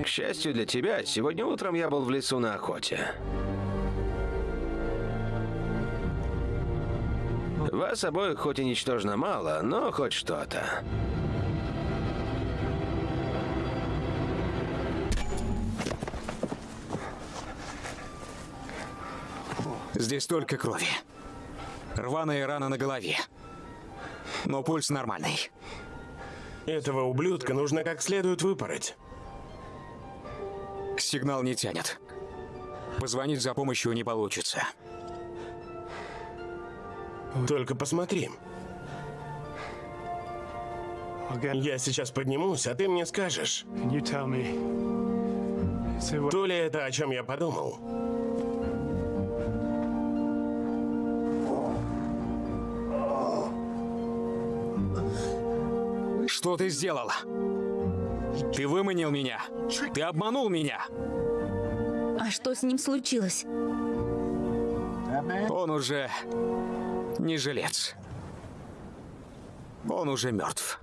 К счастью для тебя, сегодня утром я был в лесу на охоте. Вас обоих хоть и ничтожно мало, но хоть что-то. Здесь только крови. Рваная рана на голове. Но пульс нормальный. Этого ублюдка нужно как следует выпороть. Сигнал не тянет. Позвонить за помощью не получится. Только посмотри. Я сейчас поднимусь, а ты мне скажешь, то ли это, о чем я подумал. Что ты сделала? Ты выманил меня. Ты обманул меня. А что с ним случилось? Он уже не жилец. Он уже мертв.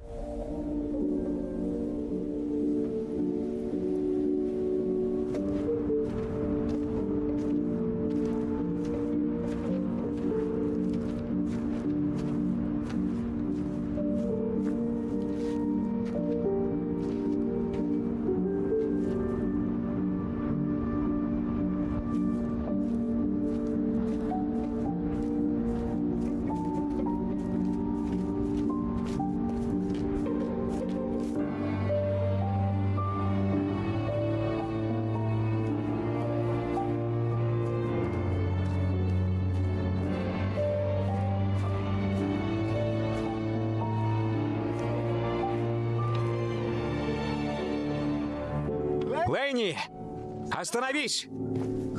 Остановись!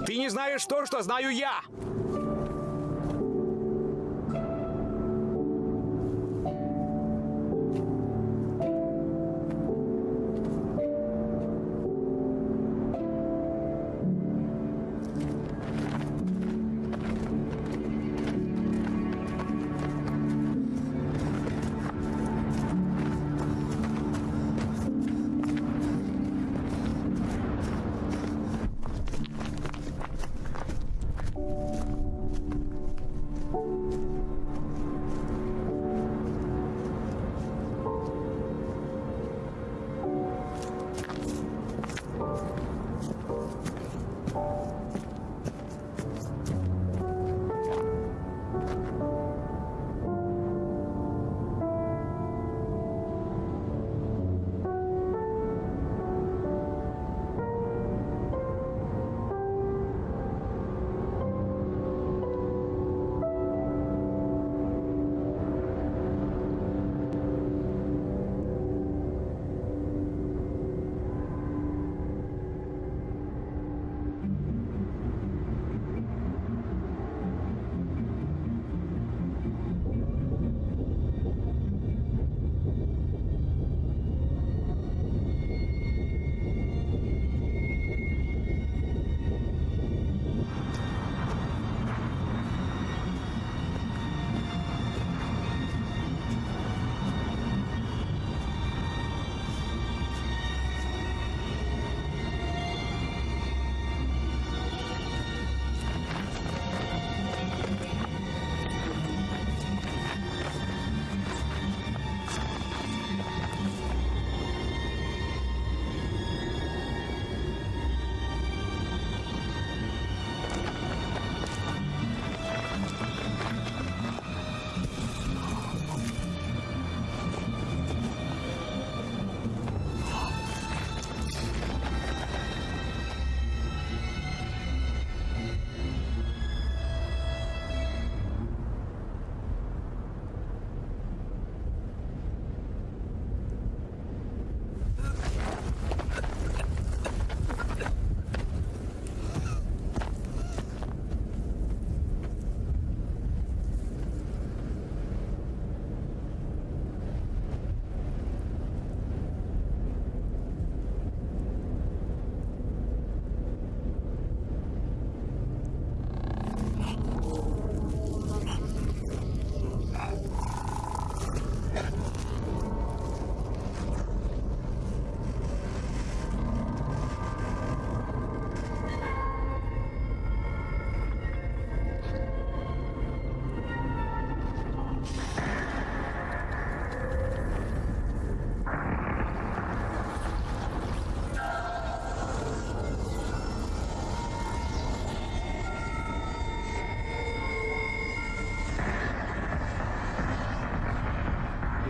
Ты не знаешь то, что знаю я!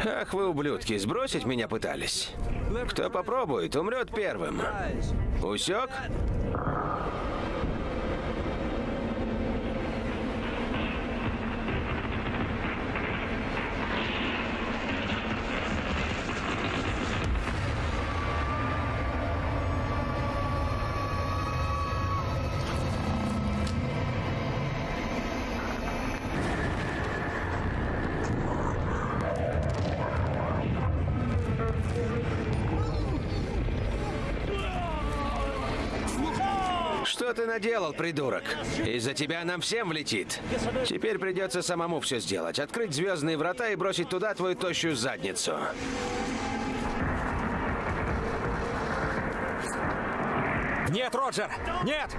Ах вы, ублюдки, сбросить меня пытались. Кто попробует, умрет первым. Усек? Ты наделал, придурок? Из-за тебя нам всем влетит. Теперь придется самому все сделать. Открыть звездные врата и бросить туда твою тощую задницу. Нет, Роджер! Нет!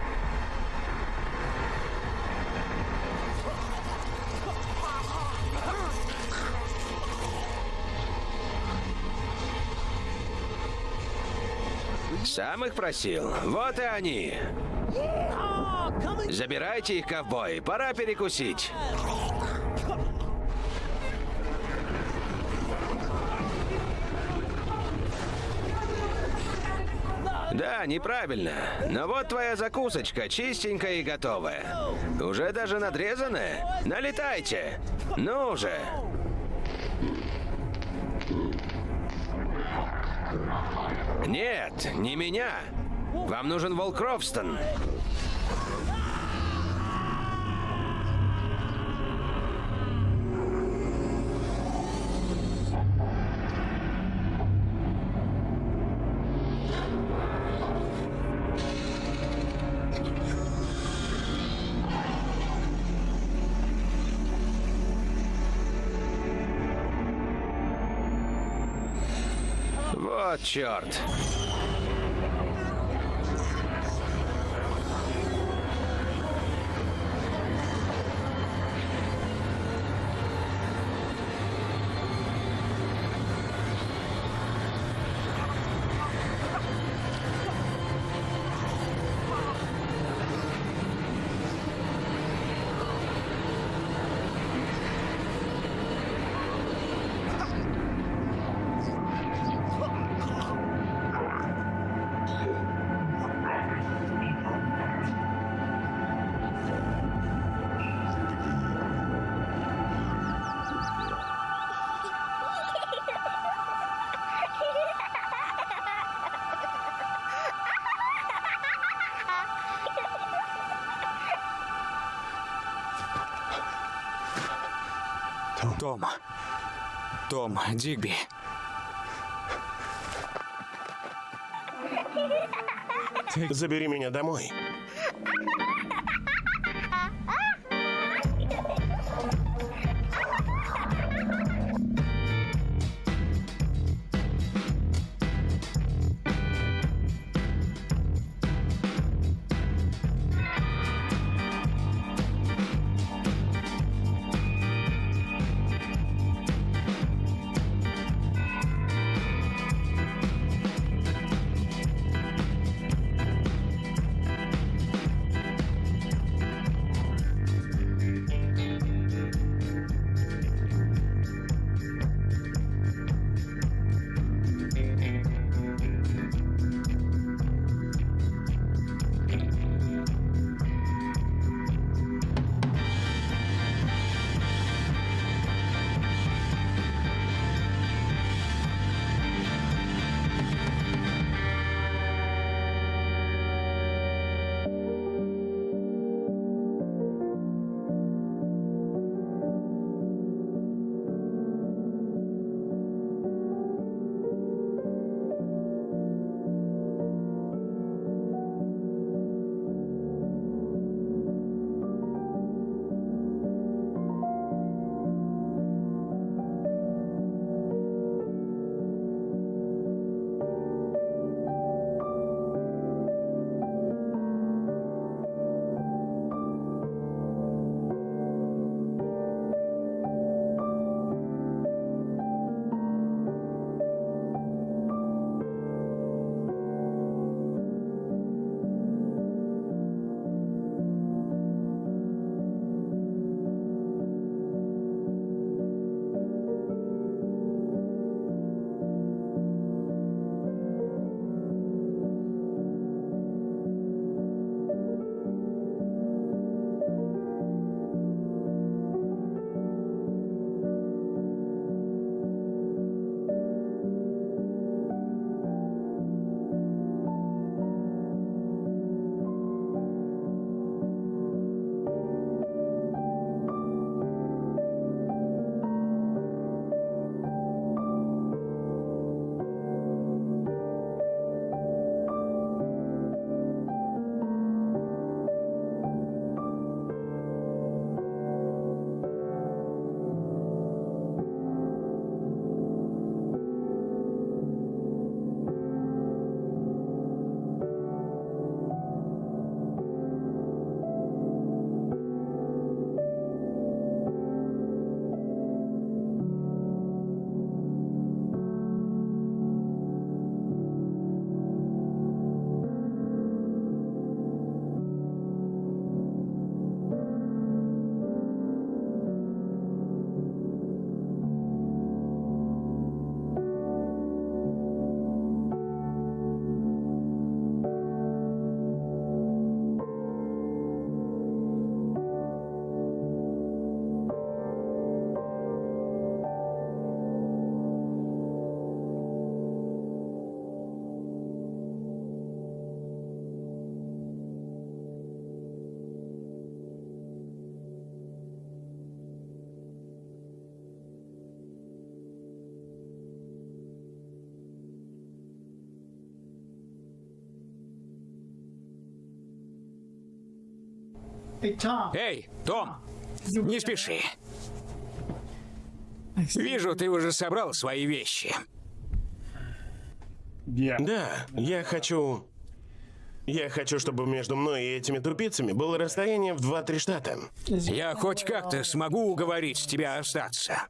Сам их просил. Вот и они. Забирайте их, ковбой. Пора перекусить. Да, неправильно. Но вот твоя закусочка, чистенькая и готовая. Уже даже надрезанная? Налетайте! Ну же! Нет, не меня. Вам нужен Волк Ровстон. Вот черт. Том. Том, Дигби. Забери меня домой. Эй, Том, не спеши. Вижу, ты уже собрал свои вещи. Да, я хочу... Я хочу, чтобы между мной и этими тупицами было расстояние в 2-3 штата. Я хоть как-то смогу уговорить тебя остаться.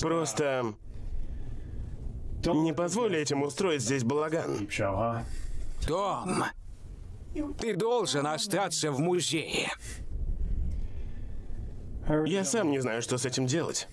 Просто... Не позволь этим устроить здесь балаган. Том, ты должен остаться в музее. Я сам не знаю, что с этим делать.